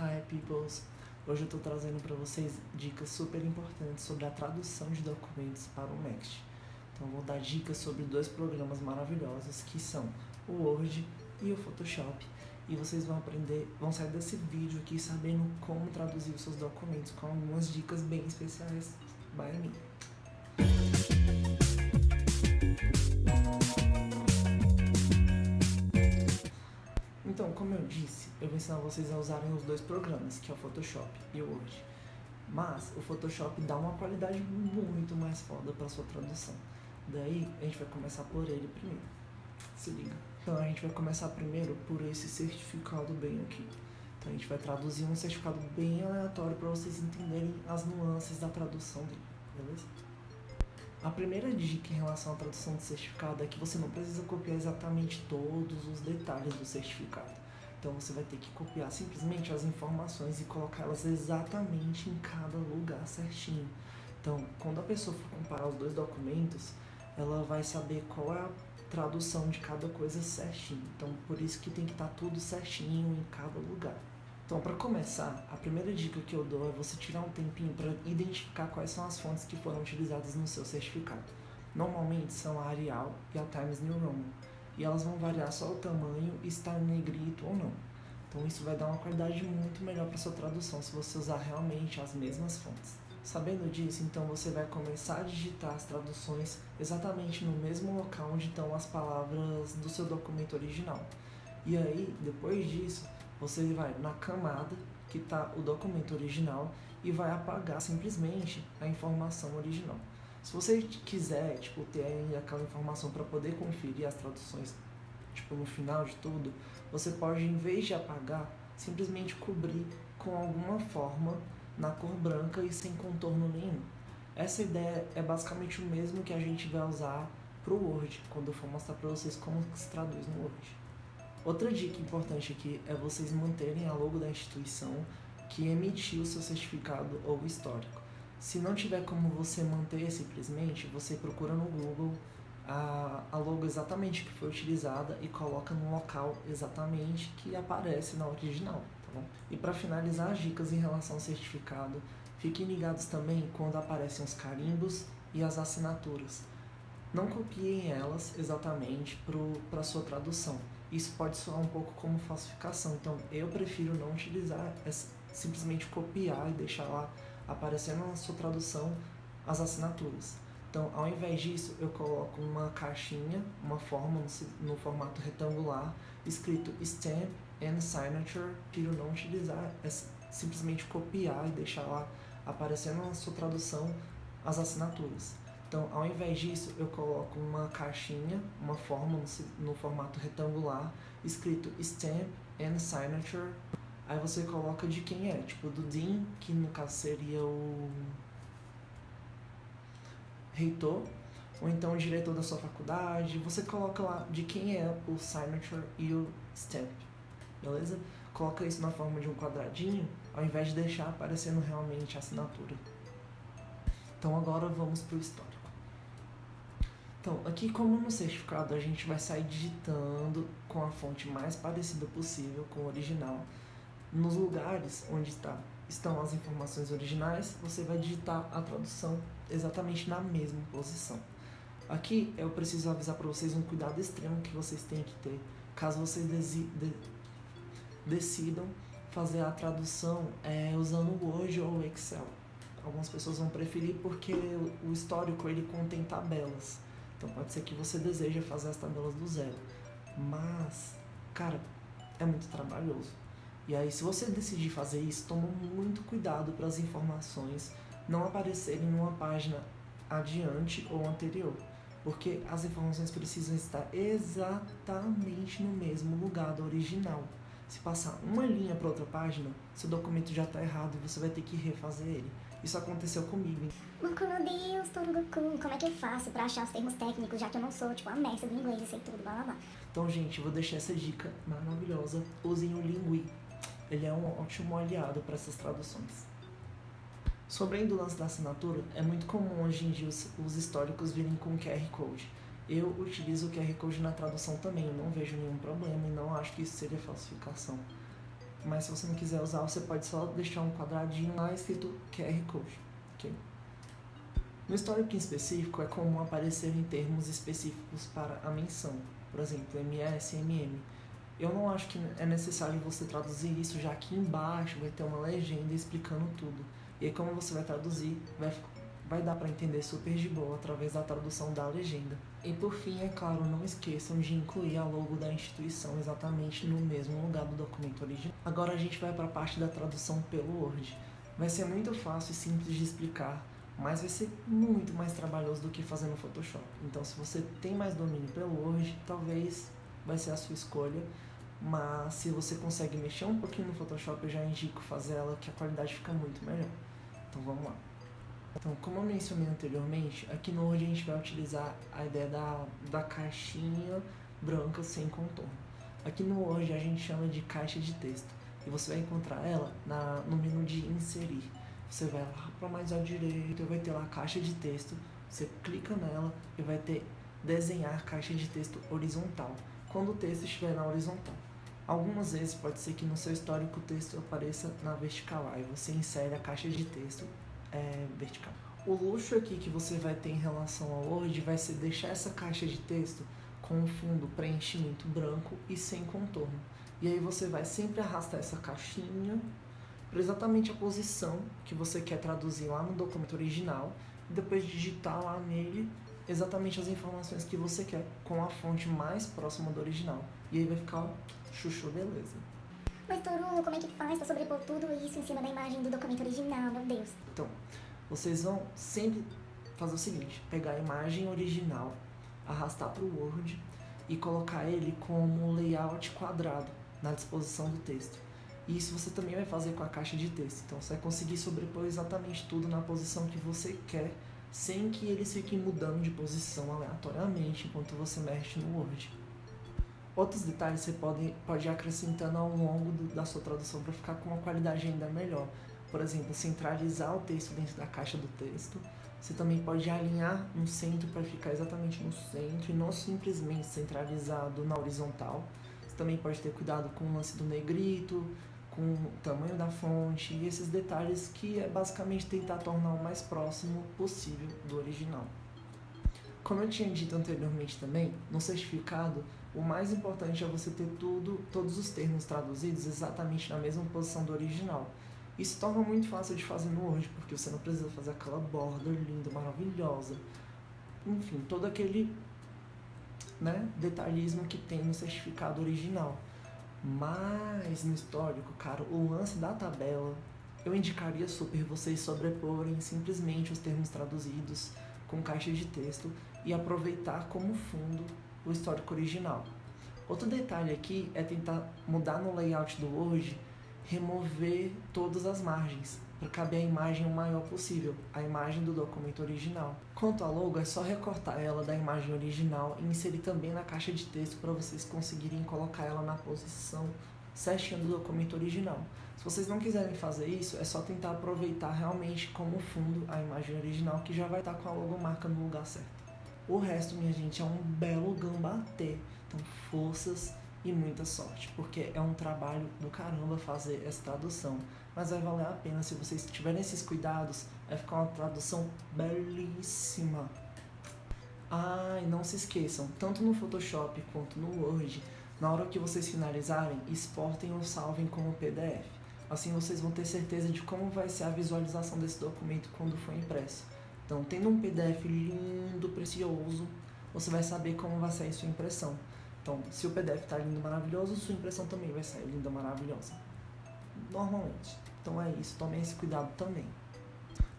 Hi peoples! Hoje eu estou trazendo para vocês dicas super importantes sobre a tradução de documentos para o Next. Então vou dar dicas sobre dois programas maravilhosos que são o Word e o Photoshop. E vocês vão aprender, vão sair desse vídeo aqui sabendo como traduzir os seus documentos com algumas dicas bem especiais by mim. Então, como eu disse, eu vou ensinar vocês a usarem os dois programas, que é o Photoshop e o Word. Mas o Photoshop dá uma qualidade muito mais foda para sua tradução. Daí a gente vai começar por ele primeiro. Se liga. Então a gente vai começar primeiro por esse certificado bem aqui. Então a gente vai traduzir um certificado bem aleatório para vocês entenderem as nuances da tradução dele, beleza? A primeira dica em relação à tradução de certificado é que você não precisa copiar exatamente todos os detalhes do certificado. Então você vai ter que copiar simplesmente as informações e colocá-las exatamente em cada lugar certinho. Então, quando a pessoa for comparar os dois documentos, ela vai saber qual é a tradução de cada coisa certinho. Então, por isso que tem que estar tudo certinho em cada lugar. Então, para começar, a primeira dica que eu dou é você tirar um tempinho para identificar quais são as fontes que foram utilizadas no seu certificado. Normalmente são a Arial e a Times New Roman, e elas vão variar só o tamanho e estar negrito ou não. Então isso vai dar uma qualidade muito melhor para sua tradução se você usar realmente as mesmas fontes. Sabendo disso, então você vai começar a digitar as traduções exatamente no mesmo local onde estão as palavras do seu documento original. E aí, depois disso, você vai na camada que está o documento original e vai apagar simplesmente a informação original. Se você quiser tipo, ter aquela informação para poder conferir as traduções tipo, no final de tudo, você pode, em vez de apagar, simplesmente cobrir com alguma forma na cor branca e sem contorno nenhum. Essa ideia é basicamente o mesmo que a gente vai usar para o Word, quando eu for mostrar para vocês como se traduz no Word. Outra dica importante aqui é vocês manterem a logo da instituição que emitiu seu certificado ou histórico. Se não tiver como você manter simplesmente, você procura no Google a, a logo exatamente que foi utilizada e coloca no local exatamente que aparece na original, tá bom? E para finalizar as dicas em relação ao certificado, fiquem ligados também quando aparecem os carimbos e as assinaturas. Não copiem elas exatamente para sua tradução isso pode soar um pouco como falsificação. Então eu prefiro não utilizar, é simplesmente copiar e deixar lá aparecendo na sua tradução as assinaturas. Então, ao invés disso, eu coloco uma caixinha, uma forma no, formato retangular, escrito Stamp and Signature. Prefiro não utilizar, é simplesmente copiar e deixar lá aparecendo na sua tradução as assinaturas. Então, ao invés disso, eu coloco uma caixinha, uma forma no, formato retangular, escrito Stamp and Signature. Aí você coloca de quem é, tipo do Dean, que no caso seria o reitor, ou então o diretor da sua faculdade. Você coloca lá de quem é o signature e o stamp, beleza? Coloca isso na forma de um quadradinho, ao invés de deixar aparecendo realmente a assinatura. Então agora vamos para o. Então, aqui como no certificado a gente vai sair digitando com a fonte mais parecida possível com o original. Nos lugares onde está, estão as informações originais, você vai digitar a tradução exatamente na mesma posição. Aqui eu preciso avisar para vocês um cuidado extremo que vocês têm que ter caso vocês de decidam fazer a tradução é, usando o Word ou o Excel. Algumas pessoas vão preferir porque o histórico ele contém tabelas. Então pode ser que você deseje fazer as tabelas do zero. Mas, cara, é muito trabalhoso. E aí, se você decidir fazer isso, toma muito cuidado para as informações não aparecerem numa página adiante ou anterior. Porque as informações precisam estar exatamente no mesmo lugar do original. Se passar uma linha para outra página, seu documento já está errado e você vai ter que refazer ele. Isso aconteceu comigo. Goku, meu Deus, Tom Goku, como é que eu faço pra achar os termos técnicos, já que eu não sou, tipo, a mestra do inglês e sei tudo, blá blá blá. Então, gente, vou deixar essa dica maravilhosa. Usem o Lingui. Ele é um ótimo aliado para essas traduções. Sobre a lance da assinatura, é muito comum hoje em dia os, os históricos virem com QR Code. Eu utilizo o QR Code na tradução também, eu não vejo nenhum problema e não acho que isso seria falsificação. Mas se você não quiser usar, você pode só deixar um quadradinho lá escrito QR Code, ok? No histórico em específico, é comum aparecer em termos específicos para a menção, por exemplo, MS MM. Eu não acho que é necessário você traduzir isso, já que embaixo vai ter uma legenda explicando tudo. E aí, como você vai traduzir, vai, vai dar para entender super de boa através da tradução da legenda. E por fim, é claro, não esqueçam de incluir a logo da instituição exatamente no mesmo lugar do documento original. Agora a gente vai para a parte da tradução pelo Word. Vai ser muito fácil e simples de explicar, mas vai ser muito mais trabalhoso do que fazer no Photoshop. Então, se você tem mais domínio pelo Word, talvez vai ser a sua escolha. Mas se você consegue mexer um pouquinho no Photoshop, eu já indico fazer ela, que a qualidade fica muito melhor. Então vamos lá. Então, como eu mencionei anteriormente, aqui no Word a gente vai utilizar a ideia da, da caixinha branca sem contorno. Aqui no Word a gente chama de caixa de texto e você vai encontrar ela na, no menu de inserir. Você vai lá para mais à direita e vai ter lá caixa de texto, você clica nela e vai ter desenhar caixa de texto horizontal, quando o texto estiver na horizontal. Algumas vezes pode ser que no seu histórico o texto apareça na vertical, aí você insere a caixa de texto é, vertical. O luxo aqui que você vai ter em relação ao Word vai ser deixar essa caixa de texto com um fundo preenchimento branco e sem contorno. E aí você vai sempre arrastar essa caixinha para exatamente a posição que você quer traduzir lá no documento original e depois digitar lá nele exatamente as informações que você quer com a fonte mais próxima do original. E aí vai ficar Chuchu, beleza. Mas, Torulo, como é que faz pra sobrepor tudo isso em cima da imagem do documento original, meu Deus? Então, vocês vão sempre fazer o seguinte, pegar a imagem original, arrastar para o Word e colocar ele como layout quadrado na disposição do texto. E isso você também vai fazer com a caixa de texto. Então você vai conseguir sobrepor exatamente tudo na posição que você quer, sem que eles fiquem mudando de posição aleatoriamente enquanto você mexe no Word. Outros detalhes você pode, pode ir acrescentando ao longo do, da sua tradução para ficar com uma qualidade ainda melhor. Por exemplo, centralizar o texto dentro da caixa do texto. Você também pode alinhar no centro para ficar exatamente no centro e não simplesmente centralizado na horizontal. Você também pode ter cuidado com o lance do negrito, com o tamanho da fonte e esses detalhes que é basicamente tentar tornar o mais próximo possível do original. Como eu tinha dito anteriormente também, no certificado o mais importante é você ter tudo, todos os termos traduzidos exatamente na mesma posição do original. Isso torna muito fácil de fazer no Word, porque você não precisa fazer aquela borda linda, maravilhosa. Enfim, todo aquele né, detalhismo que tem no certificado original. Mas no histórico, cara, o lance da tabela, eu indicaria super vocês sobreporem simplesmente os termos traduzidos com caixa de texto e aproveitar como fundo o histórico original. Outro detalhe aqui é tentar mudar no layout do Word, remover todas as margens, para caber a imagem o maior possível, a imagem do documento original. Quanto à logo, é só recortar ela da imagem original e inserir também na caixa de texto para vocês conseguirem colocar ela na posição certinha do documento original. Se vocês não quiserem fazer isso, é só tentar aproveitar realmente como fundo a imagem original que já vai estar com a logomarca no lugar certo. O resto, minha gente, é um belo gambatê. Então, forças e muita sorte, porque é um trabalho do caramba fazer essa tradução. Mas vai valer a pena se vocês tiverem esses cuidados, vai ficar uma tradução belíssima. Ah, e não se esqueçam, tanto no Photoshop quanto no Word, na hora que vocês finalizarem, exportem ou salvem como PDF. Assim vocês vão ter certeza de como vai ser a visualização desse documento quando for impresso. Então, tendo um PDF lindo, precioso, você vai saber como vai sair sua impressão. Então, se o PDF está lindo, maravilhoso, sua impressão também vai sair linda, maravilhosa. Normalmente. Então é isso, tomem esse cuidado também.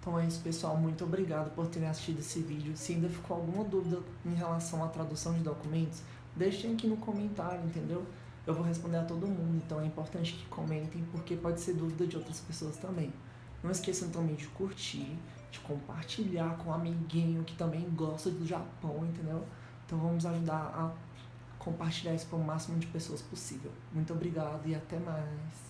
Então é isso, pessoal. Muito obrigado por terem assistido esse vídeo. Se ainda ficou alguma dúvida em relação à tradução de documentos, deixem aqui no comentário, entendeu? Eu vou responder a todo mundo, então é importante que comentem, porque pode ser dúvida de outras pessoas também. Não esqueçam também de curtir, de compartilhar com um amiguinho que também gosta do Japão, entendeu? Então vamos ajudar a compartilhar isso para o máximo de pessoas possível. Muito obrigado e até mais.